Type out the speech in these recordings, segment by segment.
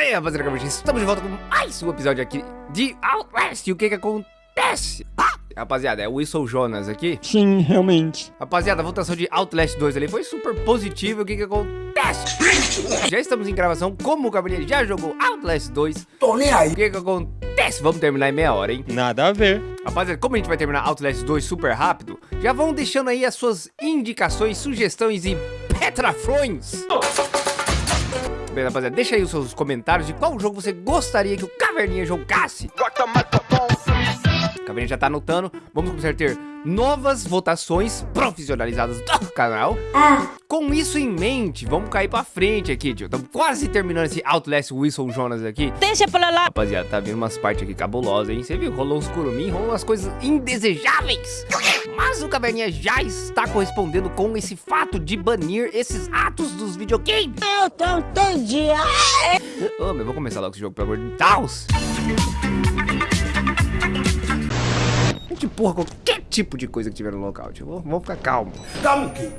Aí, rapaziada, estamos de volta com mais um episódio aqui de Outlast. E o que que acontece? Rapaziada, é o Wilson Jonas aqui. Sim, realmente. Rapaziada, a votação de Outlast 2 ali foi super positiva. O que que acontece? Já estamos em gravação. Como o Gabriel já jogou Outlast 2. Tô nem aí. O que que acontece? Vamos terminar em meia hora, hein? Nada a ver. Rapaziada, como a gente vai terminar Outlast 2 super rápido, já vão deixando aí as suas indicações, sugestões e petrafrões. Bem, rapaziada, deixa aí os seus comentários de qual jogo você gostaria que o Caverninha jogasse. O Caverninha já tá anotando. Vamos começar a ter novas votações profissionalizadas do canal. Com isso em mente, vamos cair pra frente aqui, tio. Estamos quase terminando esse Outlast Wilson Jonas aqui. Deixa pra lá. Rapaziada, tá vindo umas partes aqui cabulosas, hein? Você viu? Rolou uns curumim, rolou umas coisas indesejáveis. Mas o Caverninha já está correspondendo com esse fato de banir esses atos dos videogames. Eu tô entendi. Ô, meu, vou começar logo esse jogo, pelo amor de Deus. A gente empurra qualquer tipo de coisa que tiver no local, tio. Vamos ficar calmo. Calma aqui.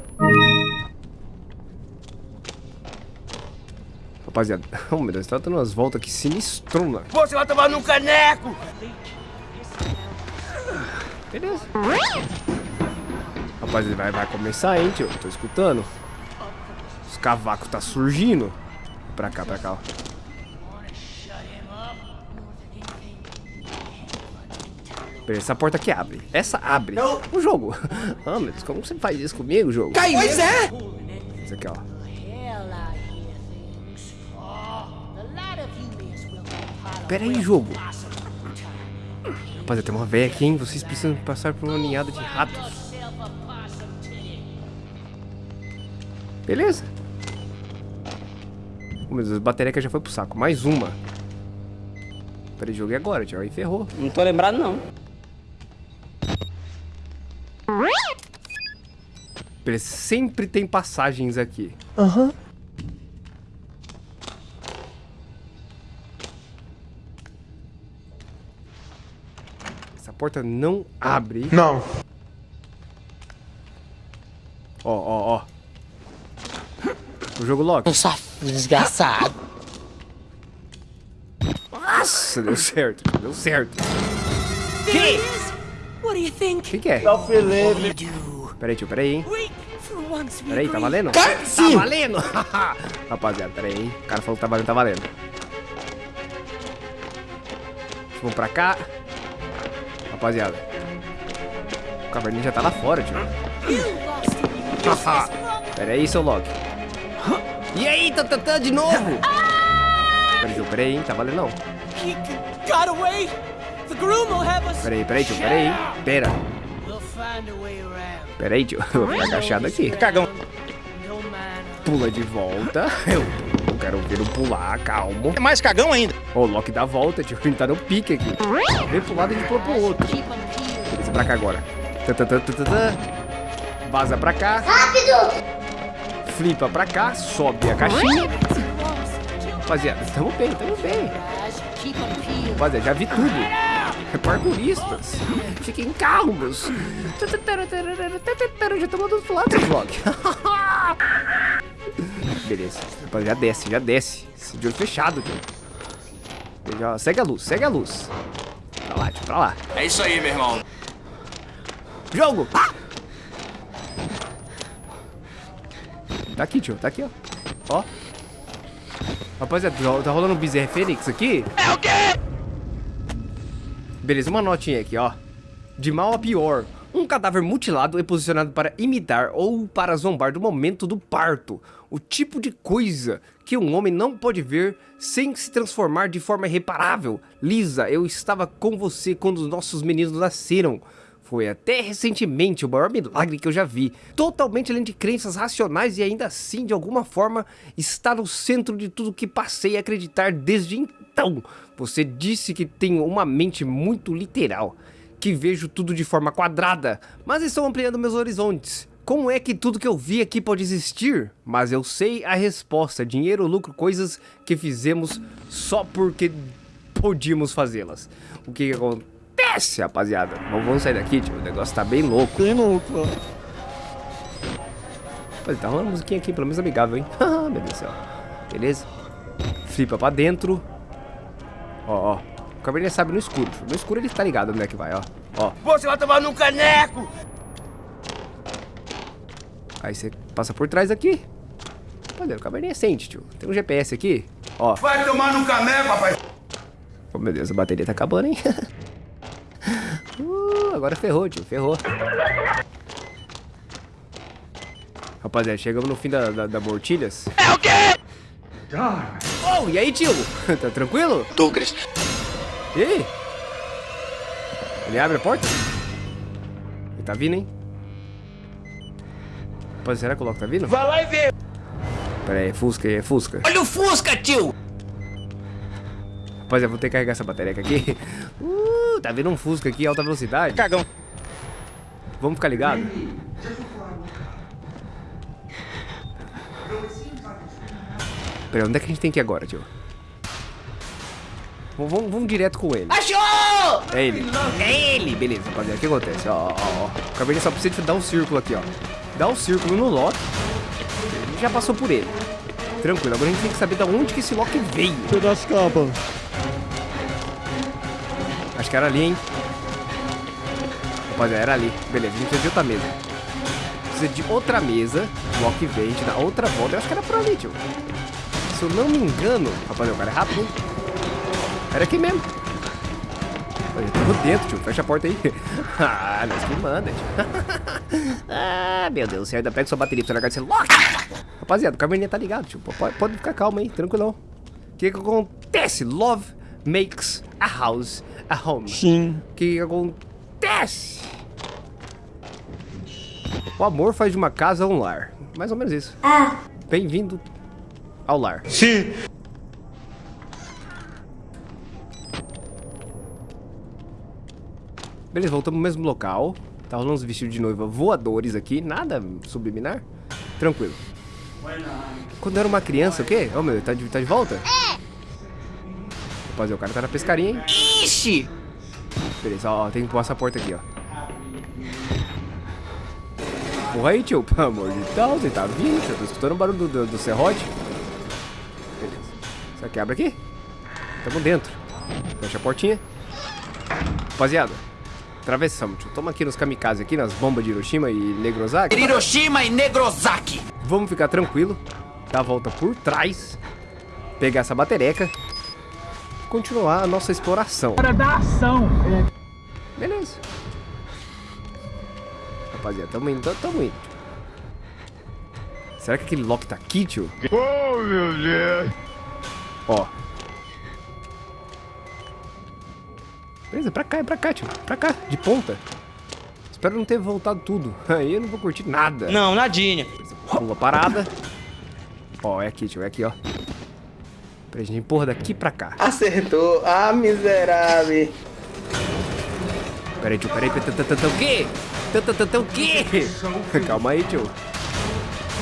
Rapaziada, oh meu Deus, tá dando umas voltas aqui sinistrona. Você vai tomar no caneco. Beleza. Rapaziada, vai, vai começar, hein, tio. Tô escutando. Os cavacos tá surgindo. Pra cá, pra cá, ó. Essa porta aqui abre. Essa abre. O jogo. Ah, meu Deus, como você faz isso comigo, jogo? Cai pois é. Isso aqui, ó. Pera aí, jogo. Rapaziada, tem uma véia aqui, hein? Vocês precisam passar por uma ninhada de ratos. Beleza. Oh, meu Deus, a bateria que já foi pro saco. Mais uma. Peraí, joguei agora, tio. Aí ferrou. Não tô lembrado, não. Sempre tem passagens aqui. Aham. Essa porta não abre. Não. Ó, ó, ó. O jogo lock. Um safado desgraçado. Nossa, deu certo. Deu certo. You O think? que, que é? Felipe. Peraí, tio, peraí, hein? Peraí, tá valendo? Tá, valendo! Rapaziada, peraí, hein? O cara falou que tá valendo, tá valendo. Vamos pra cá. Rapaziada. O caverninho já tá lá fora, tio. Pera aí, seu Loki. E aí, tatatã, de novo? Peraí, tio, peraí, hein? Tá valendo não. Peraí, peraí, tio, peraí? Pera. Peraí, tio. Eu vou ficar agachado aqui. Cagão. Pula de volta. Eu, eu quero ver o pular, calmo. É mais cagão ainda. Ô, o Loki dá a volta, tio. Ele tá no pique aqui. Vem pro lado e a gente pula pro outro. Beleza, pra cá agora. Vaza pra cá. Rápido! Flipa pra cá, sobe a caixinha. Rapaziada, tamo bem, tamo bem. Rapaziada, já vi tudo. Parkouristas. Fiquem calmos. Já lado do vlog. Beleza. Já desce, já desce. De olho fechado, tio. Já- Segue a luz, segue a luz. Pra lá, tio, pra lá. É isso aí, meu irmão. Jogo! Tá aqui, tio, tá aqui, ó. Ó. Rapaziada, tá- rolando um Bezerra Fênix aqui? É o quê? Beleza, uma notinha aqui, ó. De mal a pior. Um cadáver mutilado é posicionado para imitar ou para zombar do momento do parto. O tipo de coisa que um homem não pode ver sem se transformar de forma irreparável. Lisa, eu estava com você quando os nossos meninos nasceram. Foi até recentemente o maior milagre que eu já vi. Totalmente além de crenças racionais e ainda assim, de alguma forma, está no centro de tudo que passei a acreditar desde então. Você disse que tem uma mente muito literal, que vejo tudo de forma quadrada, mas estou ampliando meus horizontes. Como é que tudo que eu vi aqui pode existir? Mas eu sei a resposta: dinheiro, lucro, coisas que fizemos só porque podíamos fazê-las. O que, que acontece, rapaziada? Vamos, vamos sair daqui, tio. O negócio tá bem louco. Tem louco. Rapaz, tá rolando musiquinha aqui, pelo menos amigável, hein? Ah, meu Deus do céu. Beleza? flipa pra dentro. Ó, ó. O caverninha sabe no escuro. No escuro ele tá ligado onde é que vai, ó. Ó. Você vai tomar no caneco! Aí você passa por trás aqui. Olha, o caverninha sente, tio. Tem um GPS aqui. Ó. Vai tomar no caneco, rapaz! Oh, meu Deus, a bateria tá acabando, hein? agora ferrou, tio. Ferrou. Rapaziada, chegamos no fim da, da, da Mortilhas. É o quê? Oh, e aí, tio? tá tranquilo? Douglas. E aí? Ele abre a porta? Ele tá vindo, hein? Rapaz, será que o Loki tá vindo? Vai lá e vê! Pera aí, é Fusca, é Fusca. Olha o Fusca, tio! Rapaziada, vou ter que carregar essa bateria aqui. Uh, tá vindo um Fusca aqui, alta velocidade. Cagão. Vamos ficar ligado? Pera, onde é que a gente tem que ir agora, tio? Vamos, vamos, direto com ele. Achou! É ele. É ele. Beleza, rapaziada. O que acontece? Ó, ó, ó. O só precisa de dar um círculo aqui, ó. Dá um círculo no Loki. Ele já passou por ele. Tranquilo. Agora a gente tem que saber de onde que esse Loki veio. Pedaço capa. Acho que era ali, hein? Rapaziada, era ali. Beleza, a gente precisa de outra mesa. Precisa de outra mesa. O Loki veio, a gente dá outra volta. Eu acho que era por ali, tio. Se eu não me engano... Rapaziada, o cara é rápido? Era aqui mesmo. Eu tô dentro, tio. Fecha a porta aí. ah, nós que manda, tio. ah, meu Deus do céu. Ainda pega sua bateria pra você largar de celular. Rapaziada, o caverninha tá ligado, tio. Pode, pode ficar calmo aí, tranquilão. O que que acontece? Love makes a house a home. Sim. O que acontece? O amor faz de uma casa um lar. Mais ou menos isso. Bem-vindo ao lar. Sim. Beleza, voltamos no mesmo local. Tá rolando uns vestidos de noiva voadores aqui. Nada subliminar. Tranquilo. Quando eu era uma criança, o quê? Ô, meu, tá de, tá de volta? É! Rapaziada, o cara tá na pescaria, hein? Ixi! Beleza, ó, tem que pôr essa porta aqui, ó. Porra aí, tio. Pelo amor de Deus, ele tá vindo. Eu tô escutando o barulho do, do, do serrote. Beleza. Será que abre aqui? Tamo dentro. Fecha a portinha. Rapaziada, atravessamos, tio. Tamo aqui nos kamikaze aqui, nas bombas de Hiroshima e Negrosaki. Hiroshima e Negrosaki! Vamos ficar tranquilo. Dar a volta por trás. Pegar essa batereca. Continuar a nossa exploração. Para dar ação. Beleza. Rapaziada, tamo indo, tamo indo. Será que aquele Loki tá aqui, tio? Oh, meu Deus! Ó. Beleza, pra cá, é pra cá, tio. Pra cá, de ponta. Espero não ter voltado tudo. Aí eu não vou curtir nada. Não, nadinha. Pula parada. Ó, é aqui, tio, é aqui, ó. Pra gente empurra daqui pra cá. Acertou. Ah, miserável. Pera aí, tio, pera aí. tã, tã, tã, tã, O quê? Tã, tã, tã, tã, O quê? Calma aí, tio.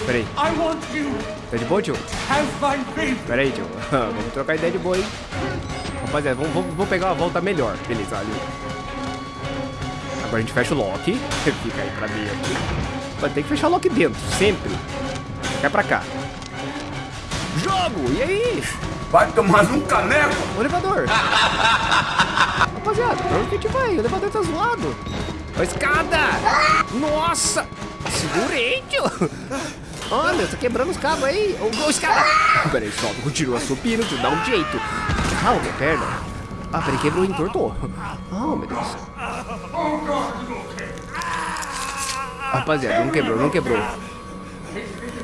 Pera aí. I want you. Tá de boa, tio? Have fun, baby. Pera aí, tio. vamos trocar ideia de boa, hein? Rapaziada, vamos, vamos, vamos pegar uma volta melhor. Beleza, ali. Agora a gente fecha o lock. Fica aí pra mim aqui. Mas tem que fechar o lock dentro, sempre. Cai pra cá. Jogo! E aí? Vai tomar num caneco! O elevador. Rapaziada, pra onde que a gente vai? O elevador tá zoado. A escada! Nossa! Segurei, tio! Olha, tá quebrando os cabos aí. Ô, ô, escada! Pera aí, sobe, continua subindo, tio, dá um jeito. Ah, minha perna. Ah, peraí, quebrou e entortou. Oh, meu Deus. Rapaziada, não quebrou, não quebrou.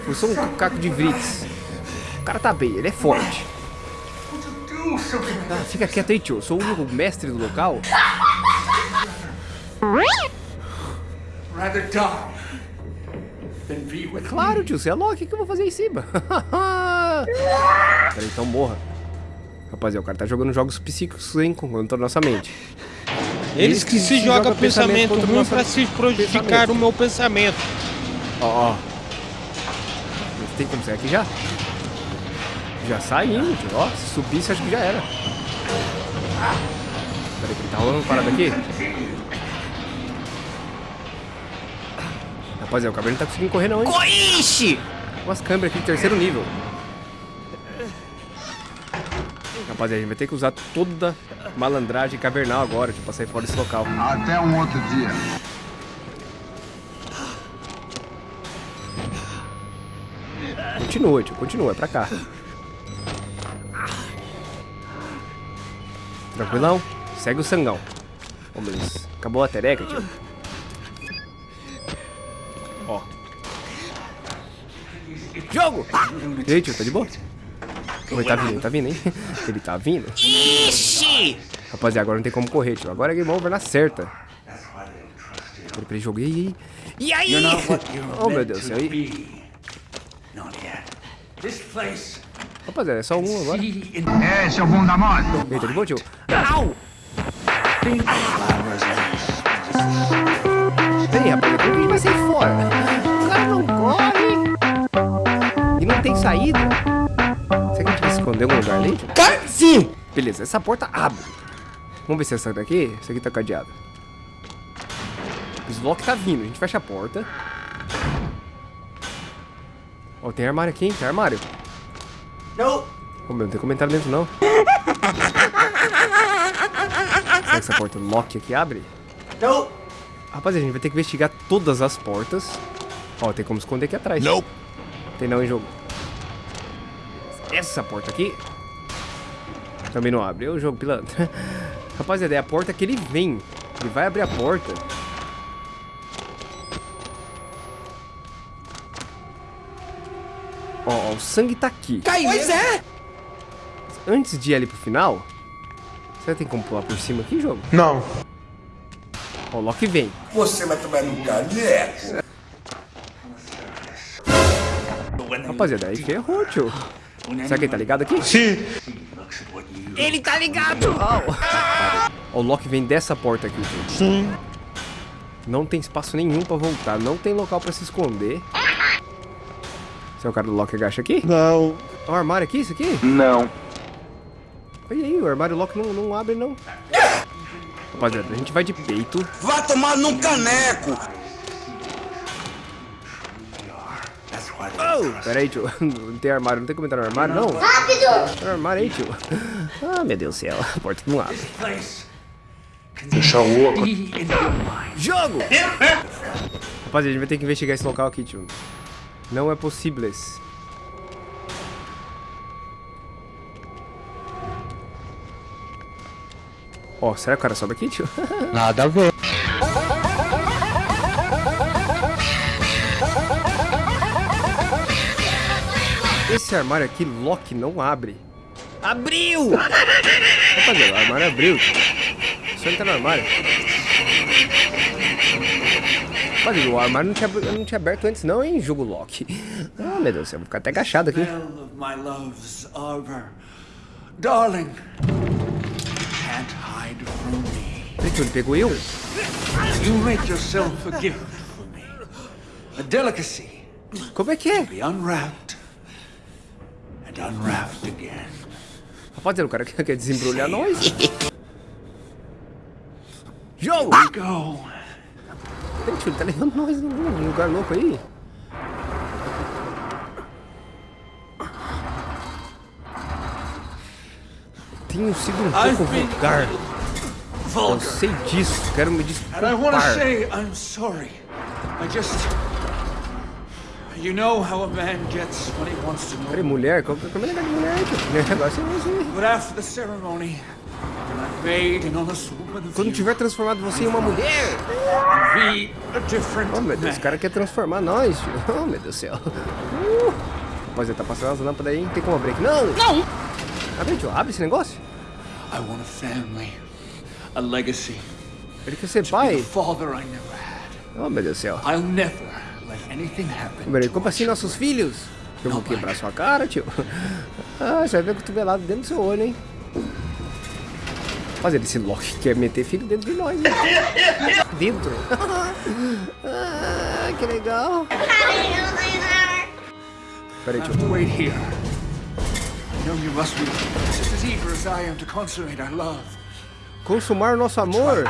Foi só um caco de Vritz. O cara tá bem, ele é forte. Ah, fica quieto aí, tio. Sou o único mestre do local. Rather die than be with Claro, tio, você é louco. O que que eu vou fazer em cima? Peraí, então morra. Rapaziada, o cara tá jogando jogos psíquicos, hein, contra a nossa mente. Eles que se jogam pensamento contra o ruim pra se prejudicar pensamento. o meu pensamento. Ó, ó. Tem como sair aqui já? Já saindo, tio. Ó, se subisse, acho que já era. Peraí, que tá rolando uma parada aqui? Rapaziada, o cabelo não tá conseguindo correr não, hein? Ixi! Umas câmeras aqui de terceiro nível. Rapaziada, a gente vai ter que usar toda malandragem cavernal agora, tipo, pra sair fora desse local. Até um outro dia. Continua, tio, continua, é pra cá. Tranquilão? Segue o sangão. Mas acabou a tereca, tio. Ó. Jogo! E aí, tio, tá de boa? Ele tá vindo, ele tá vindo, hein? Ele tá vindo. Ixi! Rapaziada, agora não tem como correr, tio. Agora é game over na certa. Peraí, peraí, joguei. E aí? Oh, meu Deus do to céu. E... yet. This place. Rapaziada, é só um agora. É, seu bunda mole. aí, tá de boa, tio? Au! flowers and Peraí, rapaziada, como que a gente vai sair fora? O cara não corre. E não tem saída. Será que a gente vai se esconder em algum lugar ali? Sim! Beleza, essa porta abre. Vamos ver se essa daqui. Essa aqui tá cadeada. O Slock tá vindo. A gente fecha a porta. Ó, tem armário aqui, hein? Tem armário. No. Ô, meu, não tem comentário dentro, não. Será que essa porta lock aqui abre? No. Rapaziada, a gente vai ter que investigar todas as portas. Ó, tem como esconder aqui atrás. Não. Tem não em jogo. Essa porta aqui também não abre. O jogo pilantra. Rapaziada, é a porta que ele vem. Ele vai abrir a porta. O sangue tá aqui. Pois é! Antes de ir ali pro final, você tem como pular por cima aqui, jogo? Não. Ó, o Loki vem. Você vai tomar no caneco. Rapaziada, aí ferrou, tio. Será que ele tá ligado aqui? Sim. Ele tá ligado! Ó, o Loki vem dessa porta aqui, gente. Sim. Não tem espaço nenhum pra voltar. Não tem local pra se esconder. Esse é o cara do Loki agacha aqui? Não. Ó, o armário aqui, isso aqui? Não. Olha aí, o armário Loki não, não abre, não. Rapaziada, a gente vai de peito. Vá tomar num caneco. Oh, pera aí, tio. Não tem armário, não tem comentário no armário, não? Rápido! Tem armário aí, tio. Ah, meu Deus do céu. A porta não abre. Deixa o oco. Be in your mind. Jogo! Rapaziada, a gente vai ter que investigar esse local aqui, tio. Não é possível esse. Ó, será que o cara sobe aqui, tio? Nada a ver. Esse armário aqui, lock, não abre. Abriu! Rapaziada, o armário abriu. Só entrar no armário. Rapaziada, o armário não tinha, não tinha aberto antes não, hein, jogo lock. Ah, meu Deus céu, vou ficar até agachado aqui. My love's arbor. Darling. Can't hide from me. Tio, ele pegou eu? You make yourself a gift for me. A delicacy. Como é que é? Be unwrapped. And unwrapped again. Rapaziada, o cara quer quer desembrulhar nós. Jogo! Go. Peraí, tio, ele tá levando nós num lugar louco aí. Tenho sido um pouco vulgar. Eu sei disso, quero me And I want to desculpar. say I'm sorry. I just. You know how a man gets when he wants to Peraí, know. mulher? Qual que é o negócio de mulher? O negócio é esse. But after the ceremony, Quando tiver transformado você em uma mulher. Oh, meu Deus, o cara quer transformar nós, tio. Oh, meu Deus do céu. Uh. Rapaziada, tá passando as lâmpadas aí? Tem como abrir aqui? Não! Não! Abre, tio, abre esse negócio. I want a family, a legacy, Ele quer ser pai. Oh, meu Deus do céu. I'll never let anything happen. Peraí, como assim nossos filhos? Eu vou quebrar sua cara, tio. Ah, você vai ver cotovelado dentro do seu olho, hein? Rapaziada, esse Loki quer meter filho dentro de nós, hein? Dentro. ah, que legal. Peraí, have to wait here. I know you must be just as eager as I am to consummate our love. Consumar o nosso amor.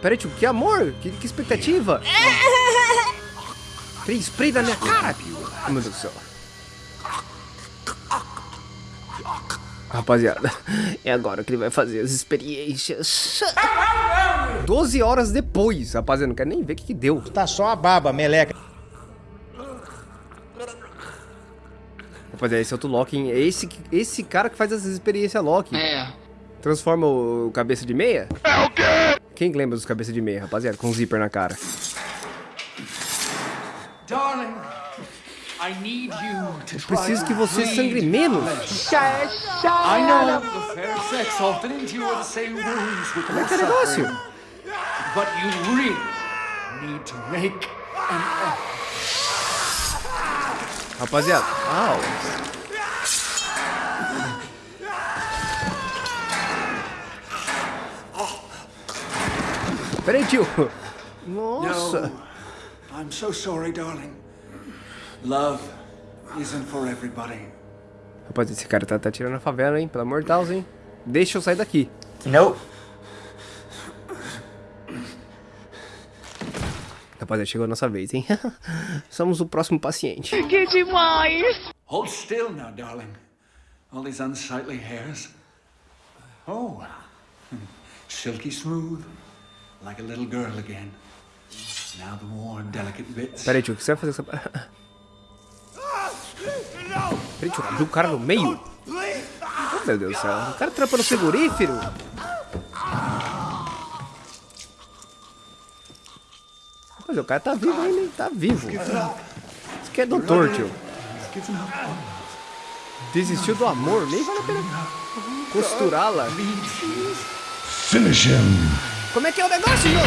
Peraí, tio, que amor? Que, que expectativa? Peraí, spray da minha cara. Meu Deus do céu. Rapaziada, é agora que ele vai fazer as experiências. 12 horas depois, rapaziada, não quero nem ver o que, que deu. Tá só a baba, meleca. Rapaziada, esse é outro Locking. É esse, esse cara que faz as experiências Locking. É. Transforma o cabeça de meia? É o quê? Quem lembra dos cabeça de meia, rapaziada? Com zíper na cara. Preciso que to você sangre menos. I know the fair sex often endure the same wounds with Como é que é o negócio? suffering, but you really need to make an effort. Rapaziada, au. Peraí, tio. Nossa. No, I'm so sorry, darling. Love isn't for everybody. Rapaz, esse cara tá, tá tirando a favela, hein? Pelo amor de Deus, hein? Deixa eu sair daqui. Não. Rapaziada, chegou a nossa vez, hein? Somos o próximo paciente. Hold still now, darling. All these unsightly hairs. Oh, silky smooth, like a little girl again. Now the more delicate bits. Peraí, tio, o que você vai fazer com essa... Tio, abriu o cara no meio? Oh, meu Deus do céu. O cara trampa no frigorífero? Mas o cara tá vivo ainda, hein? Tá vivo. Isso aqui é doutor, tio. Desistiu do amor, nem vale a pena costurá-la. Finish him. Como é que é o negócio, jogo?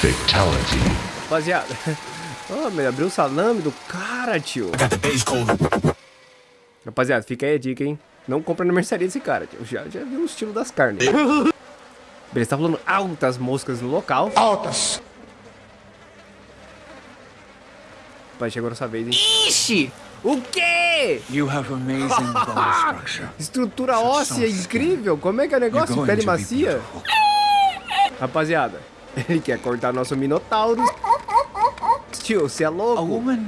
Fatality. Rapaziada. Oh, meu, abriu o salame do cara, tio. Rapaziada, fica aí a dica, hein? Não compra na mercearia desse cara, tio. Já, já viu o estilo das carnes. Beleza, tá rolando altas moscas no local. Altas. Rapaz, chegou nossa vez, hein? Ixi! O quê? You have amazing. Estrutura óssea incrível. Como é que é o negócio? Pele macia? Rapaziada, ele quer cortar nosso minotauro. Tio, você é A louco? woman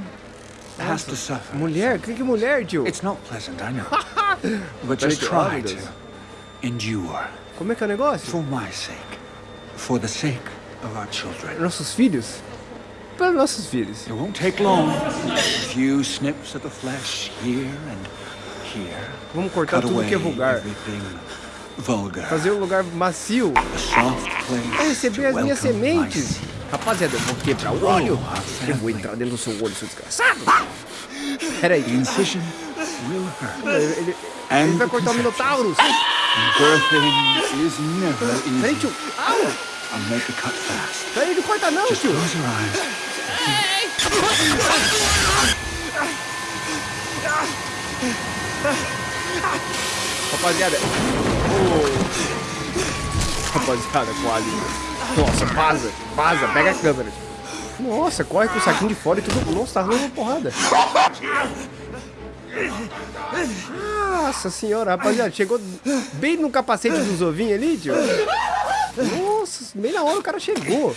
has to suffer. Mulher? Que que mulher, tio? It's not pleasant, I know. But just try to endure. Como é que é o negócio? For my sake. For the sake of our children. Nossos filhos? Para nossos filhos. It won't take long. A few snips of the flesh here and here. Vamos cortar Cut tudo que é vulgar. everything vulgar. Fazer um lugar macio. A soft place Vai receber as minhas sementes. Rapaziada, eu vou quebrar o olho. Eu vou entrar dentro do seu olho, seu desgraçado. Pera aí. The incision will hurt. Ele, ele- ele vai cortar o. Minotaurus. Birthing is never Peraí, easy. tio. Au! I'll make the cut fast. Peraí, não corta não, tio. close your eyes. Rapaziada. Oh. Rapaziada, quase. Nossa, vaza. Vaza, pega a câmera. Nossa, corre com o saquinho de fora e tudo. Nossa, tá rolando uma porrada. Nossa senhora, rapaziada, chegou bem no capacete dos ovinhos ali, tio. Nossa, bem na hora o cara chegou.